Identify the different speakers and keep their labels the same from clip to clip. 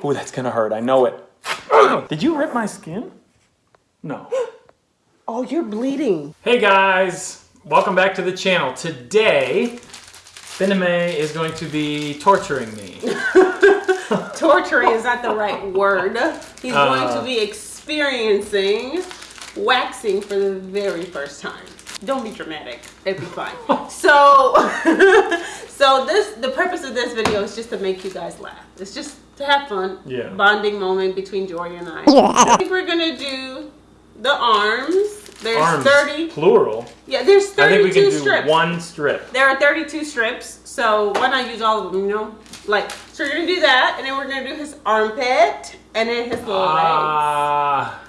Speaker 1: Oh, that's gonna hurt. I know it. Did you rip my skin? No.
Speaker 2: Oh, you're bleeding.
Speaker 1: Hey guys, welcome back to the channel. Today, Finame is going to be torturing me.
Speaker 2: Torturing is not the right word. He's
Speaker 1: Uh.
Speaker 2: going to be experiencing waxing for the very first time. Don't be dramatic. It'll be fine. so, so this the purpose of this video is just to make you guys laugh. It's just to have fun.
Speaker 1: Yeah.
Speaker 2: Bonding moment between Jory and I. yeah. I think we're gonna do the arms. There's
Speaker 1: Arms,
Speaker 2: 30.
Speaker 1: plural.
Speaker 2: Yeah, there's 32
Speaker 1: I think
Speaker 2: 32
Speaker 1: we can do
Speaker 2: strips.
Speaker 1: one strip.
Speaker 2: There are 32 strips, so why not use all of them, you know? Like, so we're gonna do that, and then we're gonna do his armpit, and then his little legs.
Speaker 1: Ah.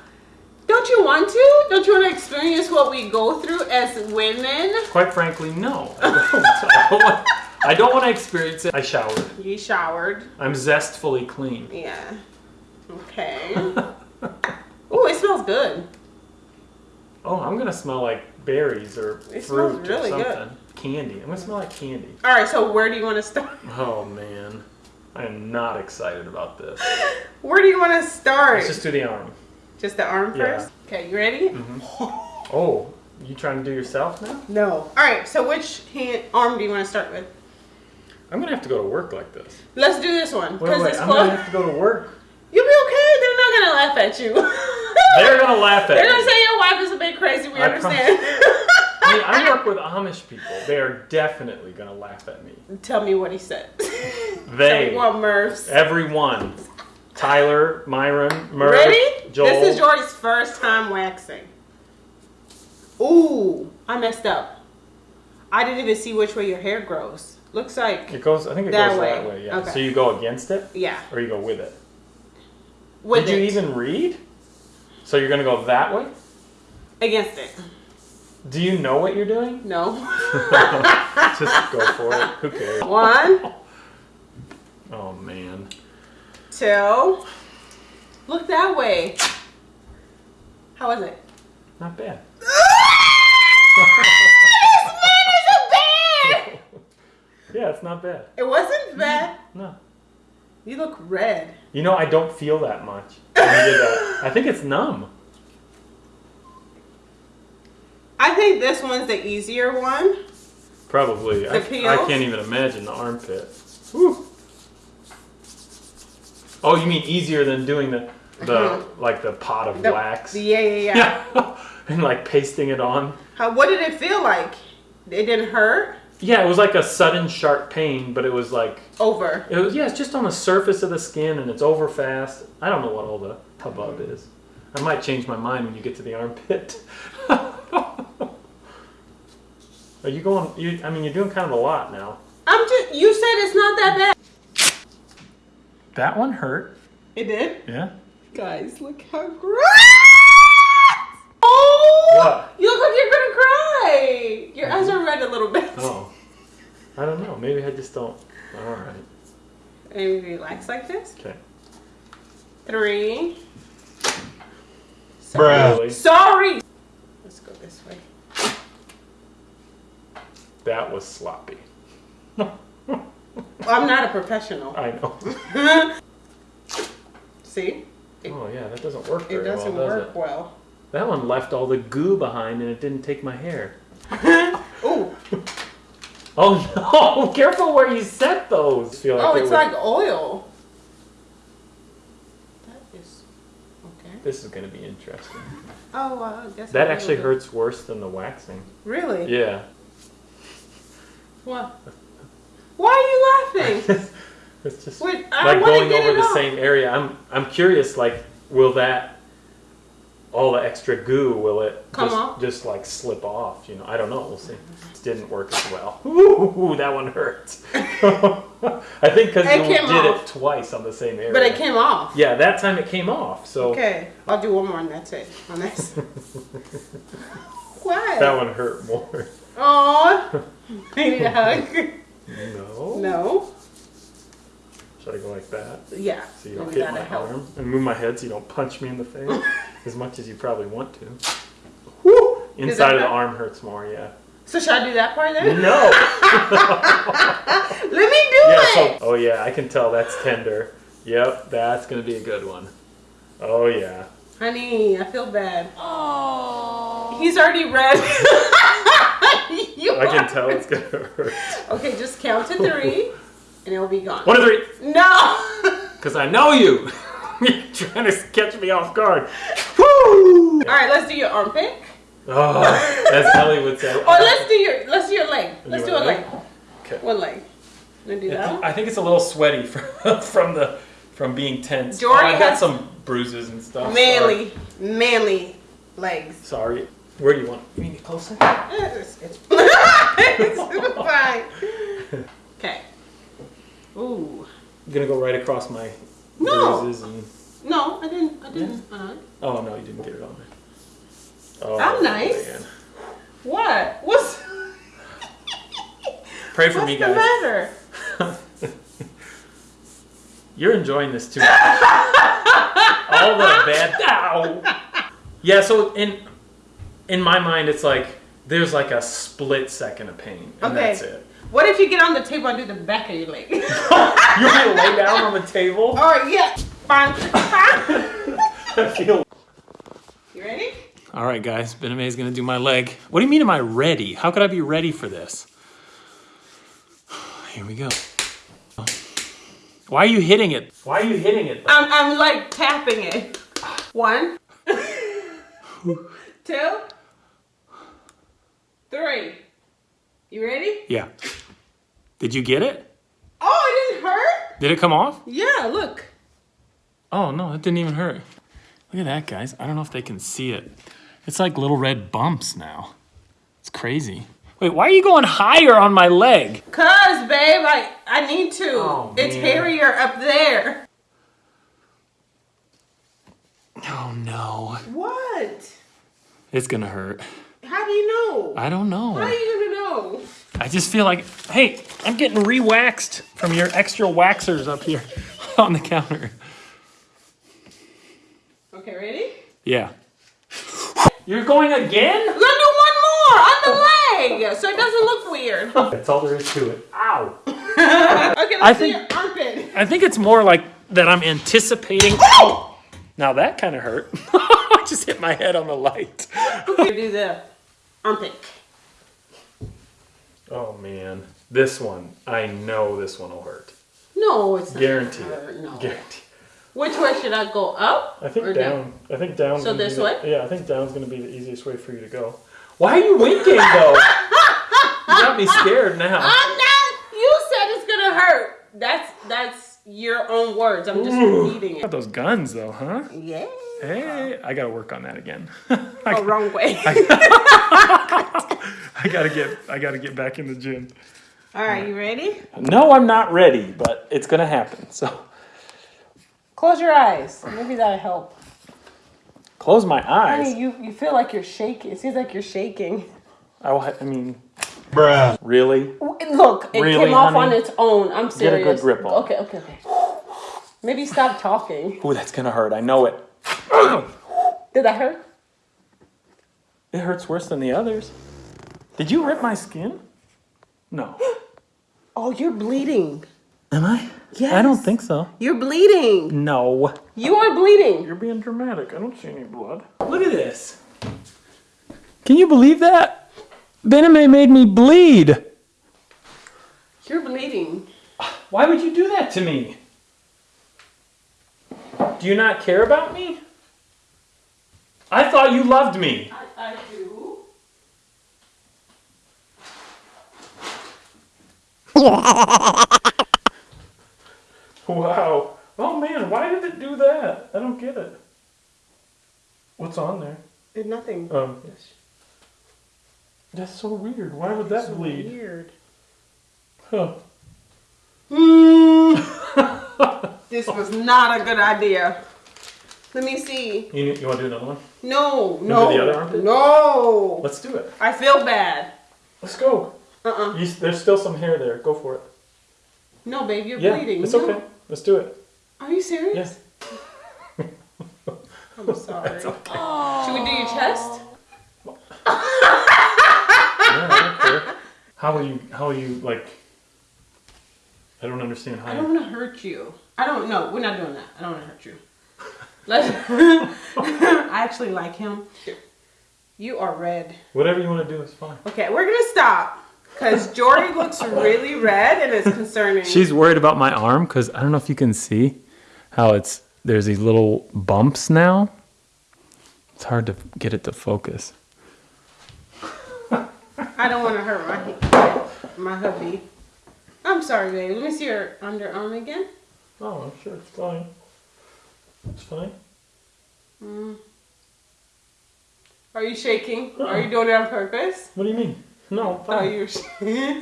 Speaker 2: Don't you want to? Don't you want to experience what we go through as women?
Speaker 1: quite frankly, no. I don't. I don't want, I don't want to experience it. I showered.
Speaker 2: You showered.
Speaker 1: I'm zestfully clean.
Speaker 2: Yeah. Okay. Ooh, it smells good.
Speaker 1: Oh, I'm gonna smell like berries or
Speaker 2: It
Speaker 1: fruit
Speaker 2: smells really
Speaker 1: or
Speaker 2: good.
Speaker 1: something. Candy. I'm gonna smell like candy.
Speaker 2: All right, so where do you want to start?
Speaker 1: Oh man, I am not excited about this.
Speaker 2: Where do you want to start?
Speaker 1: Let's just do the arm.
Speaker 2: Just the arm
Speaker 1: Yeah.
Speaker 2: first? Okay, you ready? Mm-hmm.
Speaker 1: Oh, you trying to do yourself now?
Speaker 2: No. All right, so which hand arm do you want to start with?
Speaker 1: I'm gonna have to go to work like this.
Speaker 2: Let's do this one.
Speaker 1: Wait,
Speaker 2: Because
Speaker 1: wait, I'm gonna have to go to work.
Speaker 2: You'll be okay. They're not gonna laugh at you.
Speaker 1: They're gonna laugh at
Speaker 2: They're gonna say your wife is a bit crazy. We
Speaker 1: I
Speaker 2: understand.
Speaker 1: I mean, I work with Amish people. They are definitely gonna laugh at me.
Speaker 2: Tell me what he said.
Speaker 1: They,
Speaker 2: Tell me what Murph's.
Speaker 1: everyone, Tyler, Myron, Murph,
Speaker 2: Ready?
Speaker 1: Joel.
Speaker 2: This is Jordy's first time waxing. Ooh, I messed up. I didn't even see which way your hair grows. Looks like
Speaker 1: It goes. I think it
Speaker 2: That
Speaker 1: goes
Speaker 2: way.
Speaker 1: that way. Yeah.
Speaker 2: Okay.
Speaker 1: So you go against it,
Speaker 2: yeah.
Speaker 1: or you go with it.
Speaker 2: With
Speaker 1: Did you even read? So you're gonna go that way?
Speaker 2: against it?
Speaker 1: Do you know what you're doing?
Speaker 2: No.
Speaker 1: Just go for it. Who cares?
Speaker 2: One,
Speaker 1: Oh man.
Speaker 2: Two. Look that way. How was it?
Speaker 1: Not bad. Yeah, it's not bad.
Speaker 2: It wasn't mm-hmm. bad.
Speaker 1: No.
Speaker 2: You look red.
Speaker 1: You know, I don't feel that much. That. I think it's numb.
Speaker 2: I think this one's the easier one.
Speaker 1: Probably. I,
Speaker 2: The peels?
Speaker 1: I can't even imagine the armpit. Whew. Oh, you mean easier than doing the the like the pot of
Speaker 2: Mm-hmm. The-
Speaker 1: wax?
Speaker 2: Yeah, yeah, yeah.
Speaker 1: Yeah. and like pasting it on.
Speaker 2: How, what did it feel like? It didn't hurt?
Speaker 1: Yeah, it was like a sudden sharp pain, but it was like
Speaker 2: Over.
Speaker 1: it was yeah, it's just on the surface of the skin and it's over fast. I don't know what all the hubbub is. I might change my mind when you get to the armpit. Are you going? You, I mean, you're doing kind of a lot now.
Speaker 2: I'm just, you said it's not that bad.
Speaker 1: That one hurt.
Speaker 2: It did?
Speaker 1: Yeah.
Speaker 2: Guys, look how gross! Oh!
Speaker 1: What?
Speaker 2: You look like you're gonna cry! Your eyes mm-hmm. are red a little bit.
Speaker 1: Oh. I don't know. Maybe I just don't. All right.
Speaker 2: Maybe relax like this.
Speaker 1: Okay.
Speaker 2: Three.
Speaker 1: Really?
Speaker 2: Sorry! Let's go this way.
Speaker 1: That was sloppy.
Speaker 2: I'm not a professional.
Speaker 1: I know.
Speaker 2: See?
Speaker 1: Oh yeah, that doesn't work
Speaker 2: It
Speaker 1: very
Speaker 2: doesn't
Speaker 1: well, does
Speaker 2: work
Speaker 1: it?
Speaker 2: well.
Speaker 1: That one left all the goo behind, and it didn't take my hair.
Speaker 2: Ooh.
Speaker 1: Oh no! Careful where you set those. Feel like
Speaker 2: Oh, it's
Speaker 1: would-
Speaker 2: like oil. That is okay.
Speaker 1: This is gonna be interesting.
Speaker 2: Oh, well, I guess
Speaker 1: That actually hurts worse than the waxing.
Speaker 2: Really?
Speaker 1: Yeah.
Speaker 2: What? Why are you laughing?
Speaker 1: it's just
Speaker 2: Wait,
Speaker 1: like going over the
Speaker 2: off.
Speaker 1: same area. I'm I'm curious. Like, will that all the extra goo will it
Speaker 2: Come
Speaker 1: just,
Speaker 2: off?
Speaker 1: just like slip off? You know, I don't know. We'll see. It didn't work as well. Ooh, that one hurts. I think because you did
Speaker 2: off.
Speaker 1: it twice on the same area.
Speaker 2: but it came off.
Speaker 1: Yeah, that time it came off. So
Speaker 2: Okay, I'll do one more and that's it. On this. what?
Speaker 1: that one hurt more.
Speaker 2: Aw. I need a hug.
Speaker 1: No.
Speaker 2: No.
Speaker 1: Should I go like that?
Speaker 2: Yeah.
Speaker 1: So you don't
Speaker 2: maybe
Speaker 1: hit my
Speaker 2: help.
Speaker 1: arm and move my head so you don't punch me in the face as much as you probably want to.
Speaker 2: Woo!
Speaker 1: Inside of the arm hurts more, yeah.
Speaker 2: So should I do that part then?
Speaker 1: No.
Speaker 2: Let me do
Speaker 1: yeah.
Speaker 2: it.
Speaker 1: So, oh yeah, I can tell that's tender. Yep, that's gonna be a good one. Oh yeah.
Speaker 2: Honey, I feel bad. Oh. He's already red. You
Speaker 1: I can tell it's gonna hurt.
Speaker 2: Okay, just count to three, and it'll be gone.
Speaker 1: One, two, three.
Speaker 2: No.
Speaker 1: Cause I know you. You're trying to catch me off guard. Woo!
Speaker 2: All right, let's do your armpit.
Speaker 1: Oh, Ellie would say.
Speaker 2: Or let's do your let's do your leg. Let's
Speaker 1: You
Speaker 2: do a leg.
Speaker 1: leg? Okay.
Speaker 2: One leg. Wanna do that? one?
Speaker 1: I think it's a little sweaty from from the from being tense. Oh, I've got some bruises and stuff.
Speaker 2: Manly, manly legs.
Speaker 1: Sorry. Sorry. Where do you want? You need me closer?
Speaker 2: It's, it's, it's fine. Okay. Ooh.
Speaker 1: I'm gonna go right across my
Speaker 2: No.
Speaker 1: bruises and.
Speaker 2: No, I didn't. I didn't. Uh,
Speaker 1: Oh no, you didn't get it on there. Oh,
Speaker 2: I'm nice.
Speaker 1: man.
Speaker 2: what? What's
Speaker 1: Pray for
Speaker 2: what's
Speaker 1: me,
Speaker 2: the
Speaker 1: guys.
Speaker 2: matter?
Speaker 1: You're enjoying this too. All the bad. Ow. Yeah. So in in my mind, it's like there's like a split second of pain, and
Speaker 2: Okay.
Speaker 1: that's it.
Speaker 2: What if you get on the table and do the back of your leg?
Speaker 1: You're gonna lay down on the table.
Speaker 2: Or yeah. Fine.
Speaker 1: I feel.
Speaker 2: you ready?
Speaker 1: All right, guys. Ben is gonna do my leg. What do you mean? Am I ready? How could I be ready for this? Here we go. Why are you hitting it? Why are you hitting it?
Speaker 2: I'm, I'm like tapping it. One, two, three. You ready?
Speaker 1: Yeah. Did you get it?
Speaker 2: Oh, it didn't hurt?
Speaker 1: Did it come off?
Speaker 2: Yeah, look.
Speaker 1: Oh no, it didn't even hurt. Look at that, guys. I don't know if they can see it. It's like little red bumps now. It's crazy. Wait, why are you going higher on my leg?
Speaker 2: Cause, babe, I, I need to.
Speaker 1: Oh,
Speaker 2: it's
Speaker 1: man.
Speaker 2: hairier up there.
Speaker 1: Oh no.
Speaker 2: What?
Speaker 1: It's gonna hurt.
Speaker 2: You know?
Speaker 1: I don't
Speaker 2: How are
Speaker 1: know.
Speaker 2: you gonna know?
Speaker 1: I just feel like, hey, I'm getting re-waxed from your extra waxers up here on the counter.
Speaker 2: Okay, ready?
Speaker 1: Yeah. You're going again?
Speaker 2: Do one more on the leg so it doesn't look weird.
Speaker 1: That's all there is to it. Ow.
Speaker 2: Okay, let's
Speaker 1: I think-
Speaker 2: your armpit.
Speaker 1: I think it's more like that I'm anticipating. Ow! Now that kind of hurt. I just hit my head on the light.
Speaker 2: Okay, do armpit.
Speaker 1: Oh man, this one. I know this one will hurt.
Speaker 2: No, it's not.
Speaker 1: Guarantee
Speaker 2: gonna hurt. No.
Speaker 1: Guarantee.
Speaker 2: Which way should I go? Up?
Speaker 1: I think
Speaker 2: or
Speaker 1: down. I think down.
Speaker 2: So this
Speaker 1: the- Yeah, I think down's gonna be the easiest way for you to go. Why are you winking though? you got me scared now.
Speaker 2: I'm not. You said it's gonna hurt. That's that's your own words. I'm just repeating
Speaker 1: Got
Speaker 2: it.
Speaker 1: those guns though, huh?
Speaker 2: Yeah.
Speaker 1: Hey, I gotta work on that again.
Speaker 2: Oh,
Speaker 1: I,
Speaker 2: wrong way.
Speaker 1: I gotta get. I gotta get back in the gym.
Speaker 2: All right, you ready?
Speaker 1: No, I'm not ready, but it's gonna happen. So
Speaker 2: Close your eyes. Maybe that'll help.
Speaker 1: close my eyes.
Speaker 2: Honey, you, you feel like you're shaking. It seems like you're shaking.
Speaker 1: Oh, I, will I mean, bruh. Really?
Speaker 2: Look, it
Speaker 1: Really,
Speaker 2: came off on its own. I'm serious.
Speaker 1: Get a good grip on it.
Speaker 2: Okay, okay, okay. Maybe stop talking.
Speaker 1: Ooh, that's gonna hurt. I know it.
Speaker 2: Did that hurt?
Speaker 1: It hurts worse than the others. Did you rip my skin? No.
Speaker 2: Oh, you're bleeding.
Speaker 1: Am I?
Speaker 2: Yes.
Speaker 1: I don't think so.
Speaker 2: You're bleeding.
Speaker 1: No.
Speaker 2: You are bleeding.
Speaker 1: You're being dramatic. I don't see any blood. Look at this. Can you believe that? Bename made me bleed.
Speaker 2: You're bleeding.
Speaker 1: Why would you do that to me? Do you not care about me? I thought you loved me.
Speaker 2: I, I do.
Speaker 1: Wow. Oh man, why did it do that? I don't get it. What's on there?
Speaker 2: Did nothing.
Speaker 1: Um, that's so weird. Why would that
Speaker 2: So
Speaker 1: bleed?
Speaker 2: weird.
Speaker 1: Huh. Mm.
Speaker 2: This was not a good idea. Let me see.
Speaker 1: You, you want to do another one?
Speaker 2: No,
Speaker 1: do
Speaker 2: no,
Speaker 1: the other armpit?
Speaker 2: no.
Speaker 1: Let's do it.
Speaker 2: I feel bad.
Speaker 1: Let's go.
Speaker 2: Uh-uh.
Speaker 1: You, there's still some hair there. Go for it.
Speaker 2: No, babe, you're
Speaker 1: Yeah,
Speaker 2: bleeding.
Speaker 1: it's
Speaker 2: No.
Speaker 1: okay. Let's do it.
Speaker 2: Are you serious?
Speaker 1: Yes.
Speaker 2: I'm sorry.
Speaker 1: It's okay.
Speaker 2: Should we do your chest?
Speaker 1: Yeah, I don't care. How will you? How will you like? I don't understand how.
Speaker 2: I
Speaker 1: you-
Speaker 2: don't want to hurt you. I don't know. We're not doing that. I don't want to hurt you. Let's. I actually like him. You are red.
Speaker 1: Whatever you want to do is fine.
Speaker 2: Okay, we're gonna stop because Jordy looks really red and it's concerning.
Speaker 1: She's worried about my arm because I don't know if you can see how it's there's these little bumps now. It's hard to get it to focus.
Speaker 2: I don't want to hurt my my hubby. I'm sorry, babe. Let me see your underarm again.
Speaker 1: Oh, I'm sure it's fine. It's fine.
Speaker 2: Mm. Are you shaking? Are you doing it on purpose?
Speaker 1: What do you mean? No,
Speaker 2: Oh,
Speaker 1: fine.
Speaker 2: you're sh-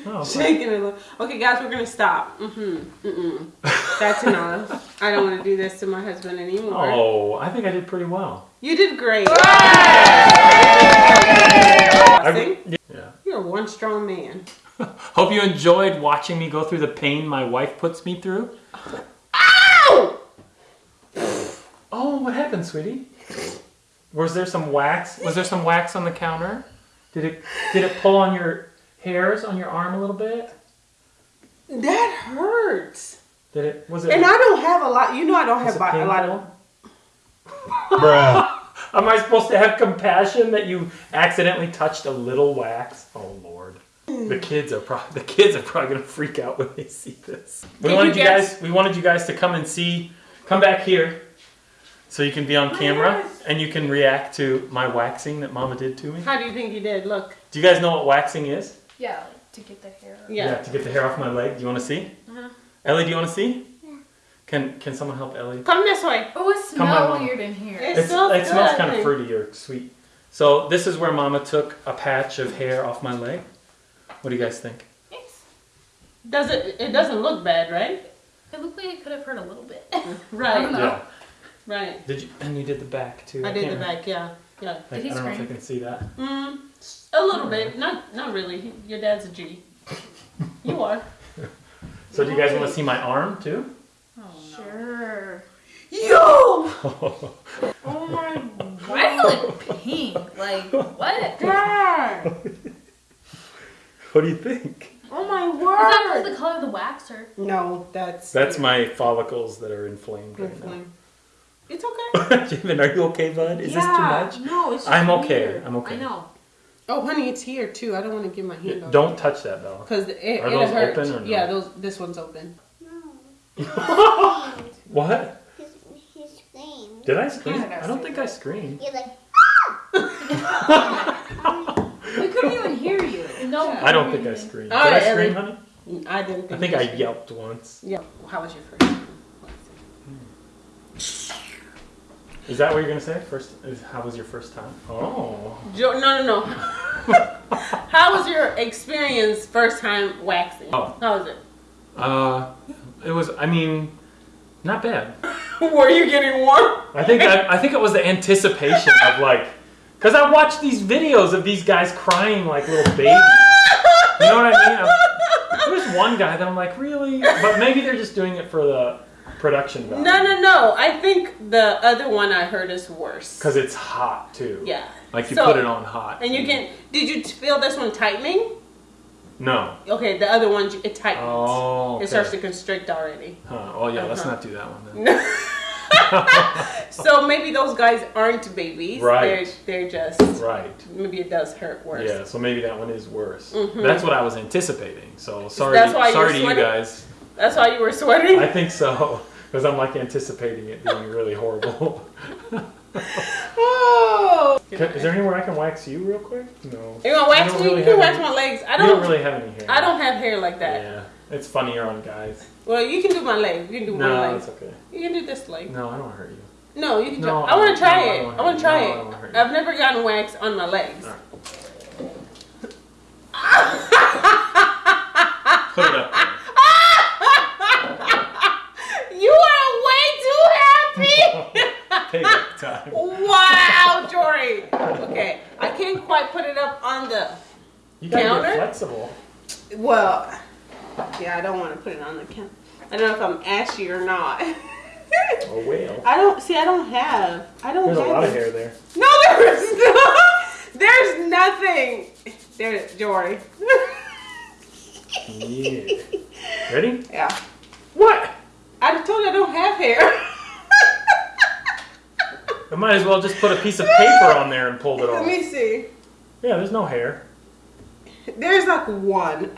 Speaker 1: Oh,
Speaker 2: shaking it. a little. Okay, guys, we're gonna stop. Mm-hmm. Mm-mm. That's enough. I don't want to do this to my husband anymore.
Speaker 1: Oh, I think I did pretty well.
Speaker 2: You did great.
Speaker 1: I, yeah.
Speaker 2: You're one strong man.
Speaker 1: Hope you enjoyed watching me go through the pain my wife puts me through.
Speaker 2: Ow!
Speaker 1: Oh, what happened, sweetie? Was there some wax? Was there some wax on the counter? Did it did it pull on your hairs on your arm a little bit?
Speaker 2: That hurts.
Speaker 1: Did it was it
Speaker 2: And I don't have a lot. You know, I don't have a lot
Speaker 1: painful?
Speaker 2: of.
Speaker 3: Bruh.
Speaker 1: Am I supposed to have compassion that you accidentally touched a little wax? Oh Lord. The kids are pro- the kids are probably gonna freak out when they see this. We
Speaker 2: Did
Speaker 1: wanted
Speaker 2: you
Speaker 1: you
Speaker 2: guess-
Speaker 1: guys we wanted you guys to come and see come back here so you can be on camera
Speaker 2: yes.
Speaker 1: and you can react to my waxing that mama did to me.
Speaker 2: How do you think you did? Look.
Speaker 1: Do you guys know what waxing is?
Speaker 4: Yeah, to get the hair.
Speaker 2: Yeah.
Speaker 1: to get the hair off my leg. Do you want to see?
Speaker 2: Uh-huh.
Speaker 1: Ellie, do you want to see? Yeah. Can Can someone help Ellie?
Speaker 2: Come this way.
Speaker 4: Oh, it smells weird in here.
Speaker 2: It
Speaker 1: It's,
Speaker 2: smells
Speaker 1: it smells kind of fruity or sweet. So this is where Mama took a patch of hair off my leg. What do you guys think?
Speaker 4: Thanks.
Speaker 2: Does it? It doesn't look bad, right?
Speaker 4: It looked like it could have hurt a little bit.
Speaker 2: Right.
Speaker 1: Yeah.
Speaker 2: Right.
Speaker 1: Did you? And you did the back too.
Speaker 2: I did
Speaker 1: can't
Speaker 2: the
Speaker 1: remember.
Speaker 2: back. Yeah. Yeah.
Speaker 1: Like,
Speaker 4: Did he
Speaker 1: I don't know if I can see that.
Speaker 2: Mm, a little bit. Not. Not really. Your dad's a G. You are.
Speaker 1: So do you guys want to see my arm too?
Speaker 4: Oh, Sure.
Speaker 2: Yo.
Speaker 4: Oh my. god. Why is it like pink? Like, what?
Speaker 2: God.
Speaker 1: What do you think?
Speaker 2: Oh my word!
Speaker 4: Is that the color of the wax or?
Speaker 2: No, that's.
Speaker 1: That's my follicles that are inflamed right
Speaker 2: Inflamed. It's okay.
Speaker 1: now. Jamin, are you okay, bud? Is this too much?
Speaker 4: No, it's just
Speaker 1: I'm okay.
Speaker 4: weird.
Speaker 1: I'm okay.
Speaker 4: I know.
Speaker 2: Oh, honey, it's here too. I don't want to give my hand over.
Speaker 1: Don't touch that though.
Speaker 2: Because it,
Speaker 1: Are
Speaker 2: it'll
Speaker 1: those
Speaker 2: hurt.
Speaker 1: open or no?
Speaker 2: Yeah, those. This one's open.
Speaker 1: What?
Speaker 3: He, he screamed.
Speaker 1: Did I scream?
Speaker 2: How did I
Speaker 1: I don't think I screamed.
Speaker 3: You're like,
Speaker 4: We couldn't even hear you. No. we
Speaker 1: I don't
Speaker 4: couldn't
Speaker 1: think I screamed.
Speaker 2: All
Speaker 1: Did I
Speaker 2: right,
Speaker 1: scream,
Speaker 2: Ellie.
Speaker 1: honey?
Speaker 2: I didn't. Think
Speaker 1: I think
Speaker 2: you
Speaker 1: I
Speaker 2: did.
Speaker 1: yelped once.
Speaker 2: Yeah. How was your first?
Speaker 1: Is that what you're gonna say? First, is, how was your first time? Oh,
Speaker 2: Jo- no, no, no. How was your experience first time waxing?
Speaker 1: Oh.
Speaker 2: How was it?
Speaker 1: uh, it was. I mean, not bad.
Speaker 2: Were you getting warm?
Speaker 1: I think I, I think it was the anticipation of like, cause I watch these videos of these guys crying like little babies. You know what I mean? I'm- There's one guy that I'm like, really? But maybe they're just doing it for the production value.
Speaker 2: No, no, no. I think the other one I heard is worse.
Speaker 1: Cause it's hot too.
Speaker 2: Yeah.
Speaker 1: Like you
Speaker 2: So-
Speaker 1: put it on hot.
Speaker 2: And you can. Did you feel this one tightening?
Speaker 1: No.
Speaker 2: Okay, the other one it tightens.
Speaker 1: Oh.
Speaker 2: It starts to constrict already.
Speaker 1: Huh. Oh yeah, let's
Speaker 2: Uh-huh.
Speaker 1: not do that one then.
Speaker 2: So maybe those guys aren't babies.
Speaker 1: Right.
Speaker 2: They're, they're just.
Speaker 1: Right.
Speaker 2: Maybe it does hurt worse.
Speaker 1: Yeah, so maybe that one is worse.
Speaker 2: Mhm.
Speaker 1: That's what I was anticipating. So sorry,
Speaker 2: That's why
Speaker 1: sorry to you guys.
Speaker 2: That's why you were sweating.
Speaker 1: I think so because I'm like anticipating it being really horrible.
Speaker 2: oh.
Speaker 1: Can- is there anywhere I can wax you real quick? No.
Speaker 2: You want to wax me?
Speaker 1: really
Speaker 2: you can wax
Speaker 1: any-
Speaker 2: my legs. I
Speaker 1: You
Speaker 2: don't.
Speaker 1: don't really have any hair.
Speaker 2: I don't have hair like that.
Speaker 1: Yeah, it's funnier on guys.
Speaker 2: Well, you can do my leg. You can do one
Speaker 1: No,
Speaker 2: leg.
Speaker 1: it's okay.
Speaker 2: You can do this leg.
Speaker 1: No, I don't hurt you.
Speaker 2: No, you can.
Speaker 1: No,
Speaker 2: try. I want to try
Speaker 1: no,
Speaker 2: it. I want to try
Speaker 1: you. No, I don't
Speaker 2: it.
Speaker 1: hurt.
Speaker 2: I've never gotten wax on my legs.
Speaker 1: Put it up. There.
Speaker 2: You are way too happy.
Speaker 1: Payback time.
Speaker 2: wow, Jory. Okay, I can't quite put it up on the.
Speaker 1: You gotta
Speaker 2: Counter?
Speaker 1: get flexible.
Speaker 2: Well, yeah, I don't want to put it on the count. I don't know if I'm ashy or not.
Speaker 1: Oh whale.
Speaker 2: I don't see. I don't have. I don't
Speaker 1: There's a
Speaker 2: have.
Speaker 1: lot of hair there.
Speaker 2: No, there is not. There's nothing. There's Jory.
Speaker 1: Yeah. Ready?
Speaker 2: yeah.
Speaker 1: What?
Speaker 2: I told you I don't have hair.
Speaker 1: I might as well just put a piece of paper on there and pulled it off.
Speaker 2: Let me see.
Speaker 1: Yeah, there's no hair.
Speaker 2: There's like one.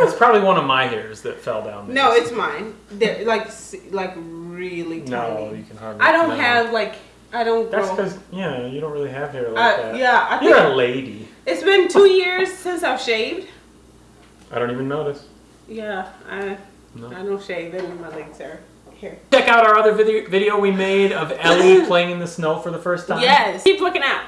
Speaker 1: It's probably one of my hairs that fell down. There.
Speaker 2: no, it's mine. They're like like really tiny.
Speaker 1: no.
Speaker 2: tiny.
Speaker 1: You can hardly.
Speaker 2: I don't
Speaker 1: no.
Speaker 2: have like I don't
Speaker 1: That's because yeah, you don't really have hair like
Speaker 2: Uh,
Speaker 1: that.
Speaker 2: yeah, I
Speaker 1: You're
Speaker 2: think
Speaker 1: a lady.
Speaker 2: it's been two years since I've shaved.
Speaker 1: I don't even notice.
Speaker 2: Yeah, I
Speaker 1: No.
Speaker 2: I don't shave and my legs are here.
Speaker 1: Check out our other video, video we made of Ellie playing in the snow for the first time.
Speaker 2: Yes. Keep looking out.